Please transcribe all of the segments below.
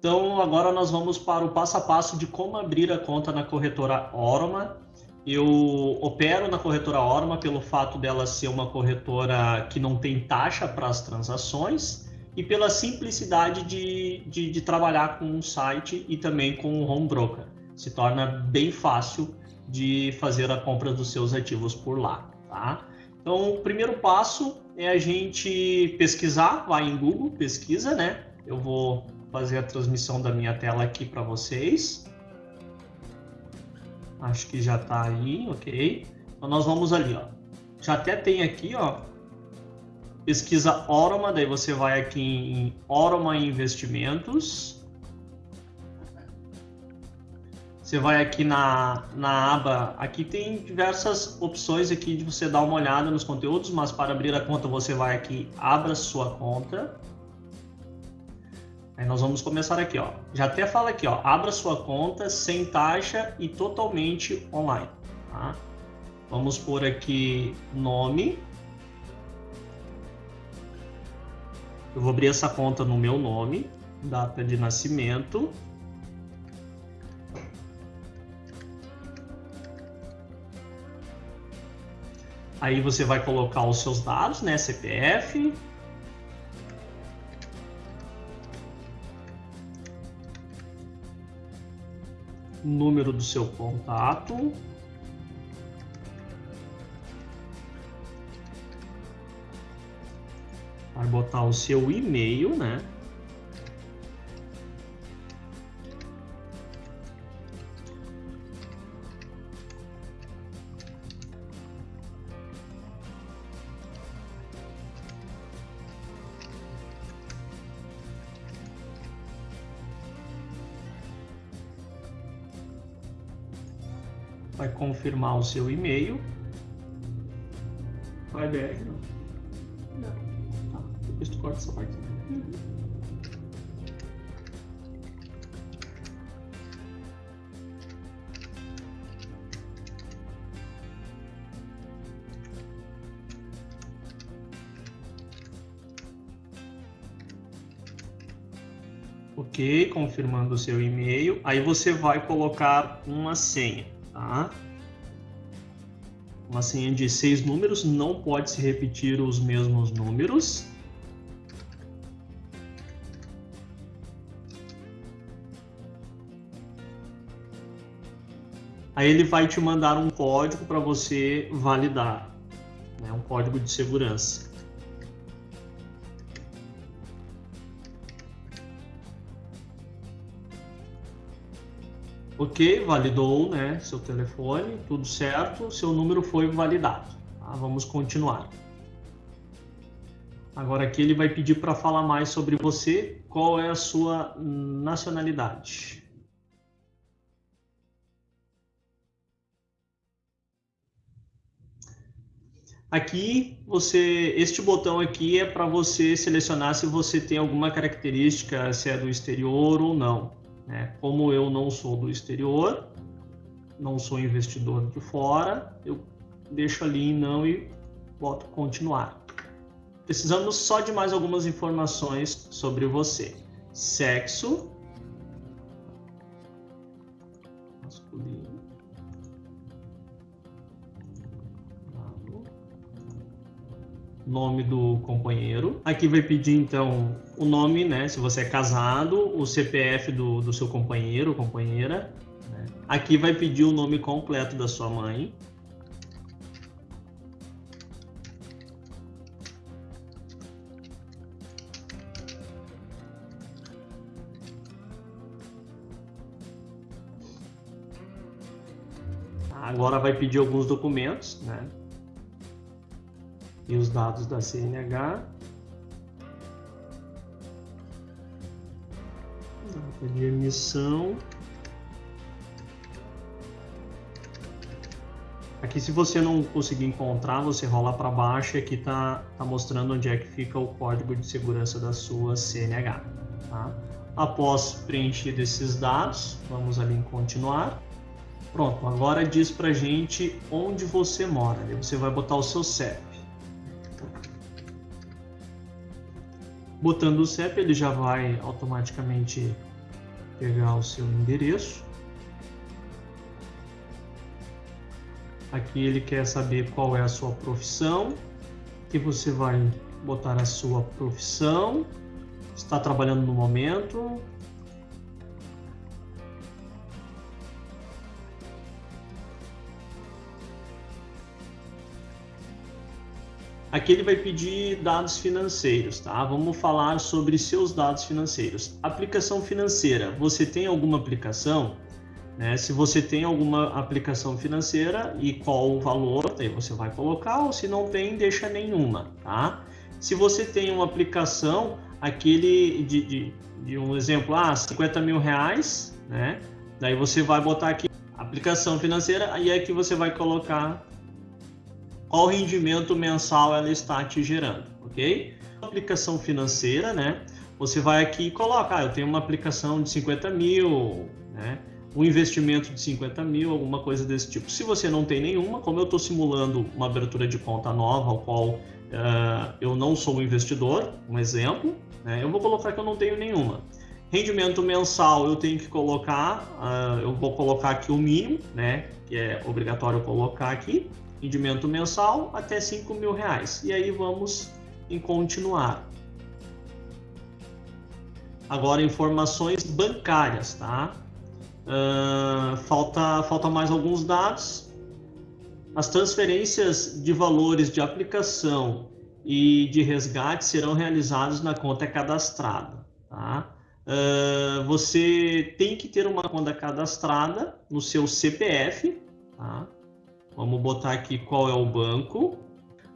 Então, agora nós vamos para o passo a passo de como abrir a conta na corretora Orma. Eu opero na corretora Orma pelo fato dela ser uma corretora que não tem taxa para as transações e pela simplicidade de, de, de trabalhar com um site e também com o home broker. Se torna bem fácil de fazer a compra dos seus ativos por lá. Tá? Então, o primeiro passo é a gente pesquisar, vai em Google, pesquisa, né? Eu vou fazer a transmissão da minha tela aqui para vocês. Acho que já está aí, ok. Então, nós vamos ali, ó. Já até tem aqui, ó, pesquisa Oroma, daí você vai aqui em Oroma Investimentos. Você vai aqui na, na aba, aqui tem diversas opções aqui de você dar uma olhada nos conteúdos, mas para abrir a conta você vai aqui, abra sua conta. Aí nós vamos começar aqui, ó. Já até fala aqui, ó, abra sua conta sem taxa e totalmente online. Tá? Vamos por aqui nome. Eu vou abrir essa conta no meu nome, data de nascimento. Aí você vai colocar os seus dados, né? CPF. Número do seu contato. Vai botar o seu e-mail, né? Vai confirmar o seu e-mail. Vai BR, não? Tá, depois tu corta essa parte. Uhum. Ok, confirmando o seu e-mail. Aí você vai colocar uma senha tá? Uma senha de seis números, não pode se repetir os mesmos números. Aí ele vai te mandar um código para você validar, né? um código de segurança. Ok, validou né, seu telefone, tudo certo, seu número foi validado. Tá? Vamos continuar. Agora aqui ele vai pedir para falar mais sobre você, qual é a sua nacionalidade. Aqui você, este botão aqui é para você selecionar se você tem alguma característica, se é do exterior ou não. Né? Como eu não sou do exterior, não sou investidor de fora, eu deixo ali em não e boto continuar. Precisamos só de mais algumas informações sobre você. Sexo, nome do companheiro. Aqui vai pedir então o nome, né? Se você é casado, o CPF do, do seu companheiro ou companheira. Né? Aqui vai pedir o nome completo da sua mãe. Agora vai pedir alguns documentos, né? E os dados da CNH. Data de emissão. Aqui, se você não conseguir encontrar, você rola para baixo e aqui está tá mostrando onde é que fica o código de segurança da sua CNH. Tá? Após preenchido esses dados, vamos ali em continuar. Pronto, agora diz para gente onde você mora. Aí você vai botar o seu CEP. Botando o CEP, ele já vai automaticamente pegar o seu endereço. Aqui ele quer saber qual é a sua profissão, que você vai botar a sua profissão, está trabalhando no momento, Aqui ele vai pedir dados financeiros, tá? Vamos falar sobre seus dados financeiros. Aplicação financeira. Você tem alguma aplicação? Né? Se você tem alguma aplicação financeira e qual o valor, aí você vai colocar, ou se não tem, deixa nenhuma, tá? Se você tem uma aplicação, aquele de, de, de um exemplo, ah, 50 mil reais, né? Daí você vai botar aqui aplicação financeira e aqui você vai colocar qual rendimento mensal ela está te gerando, ok? Aplicação financeira, né? Você vai aqui e coloca, ah, eu tenho uma aplicação de 50 mil, né? um investimento de 50 mil, alguma coisa desse tipo. Se você não tem nenhuma, como eu estou simulando uma abertura de conta nova, ao qual uh, eu não sou um investidor, um exemplo, né? eu vou colocar que eu não tenho nenhuma. Rendimento mensal eu tenho que colocar, uh, eu vou colocar aqui o mínimo, né? que é obrigatório colocar aqui, rendimento mensal até 5 mil reais. E aí vamos em continuar. Agora informações bancárias, tá? Uh, falta, falta mais alguns dados. As transferências de valores de aplicação e de resgate serão realizados na conta cadastrada, tá? Uh, você tem que ter uma conta cadastrada no seu CPF, tá? Vamos botar aqui qual é o banco.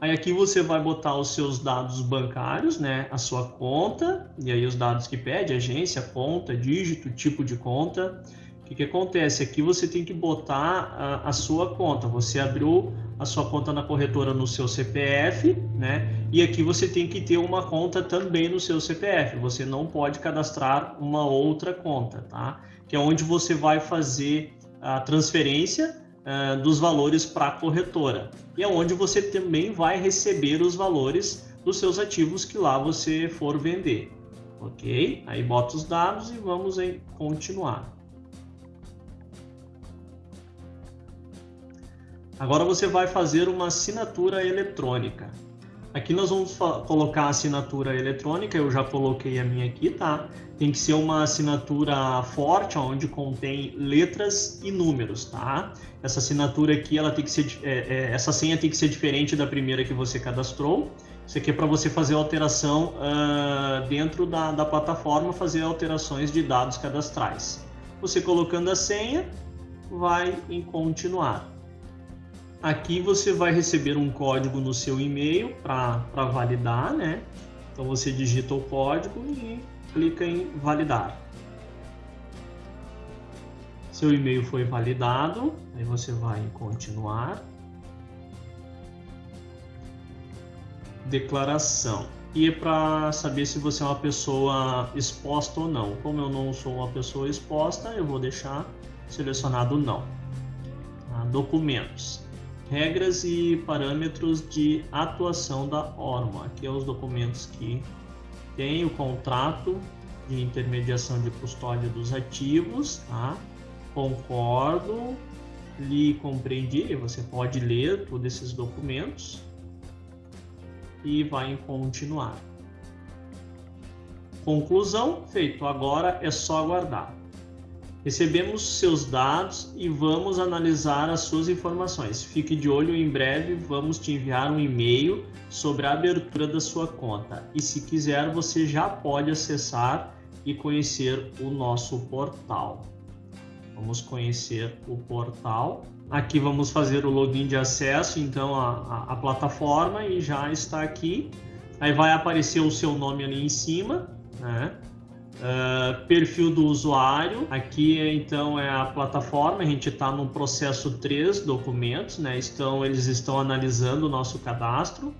Aí aqui você vai botar os seus dados bancários, né? A sua conta, e aí os dados que pede, agência, conta, dígito, tipo de conta. O que, que acontece? Aqui você tem que botar a, a, sua conta. Você abriu a sua conta na corretora no seu CPF, né? E aqui você tem que ter uma conta também no seu CPF. Você não pode cadastrar uma outra conta, tá? Que é onde você vai fazer a transferência uh, dos valores para a corretora. E é onde você também vai receber os valores dos seus ativos que lá você for vender. Ok? Aí bota os dados e vamos em continuar. Agora você vai fazer uma assinatura eletrônica. Aqui nós vamos colocar a assinatura eletrônica, eu já coloquei a minha aqui, tá? Tem que ser uma assinatura forte, onde contém letras e números, tá? Essa assinatura aqui, ela tem que ser, é, é, essa senha tem que ser diferente da primeira que você cadastrou. Isso aqui é para você fazer alteração uh, dentro da, da plataforma, fazer alterações de dados cadastrais. Você colocando a senha, vai em continuar. Aqui você vai receber um código no seu e-mail para validar, né? Então você digita o código e clica em validar. Seu e-mail foi validado, aí você vai em continuar. Declaração. E é para saber se você é uma pessoa exposta ou não. Como eu não sou uma pessoa exposta, eu vou deixar selecionado não. Tá? Documentos regras e parâmetros de atuação da ORMA. Aqui é os documentos que tem o contrato de intermediação de custódia dos ativos, tá? Concordo, lhe compreendi, você pode ler todos esses documentos e vai em continuar. Conclusão, feito. Agora é só aguardar. Recebemos seus dados e vamos analisar as suas informações. Fique de olho, em breve vamos te enviar um e-mail sobre a abertura da sua conta. E se quiser, você já pode acessar e conhecer o nosso portal. Vamos conhecer o portal. Aqui vamos fazer o login de acesso, então, à, plataforma e já está aqui. Aí vai aparecer o seu nome ali em cima, né? Uh, perfil do usuário, aqui então é a plataforma, a gente está no processo 3 documentos, né? Estão, eles estão analisando o nosso cadastro.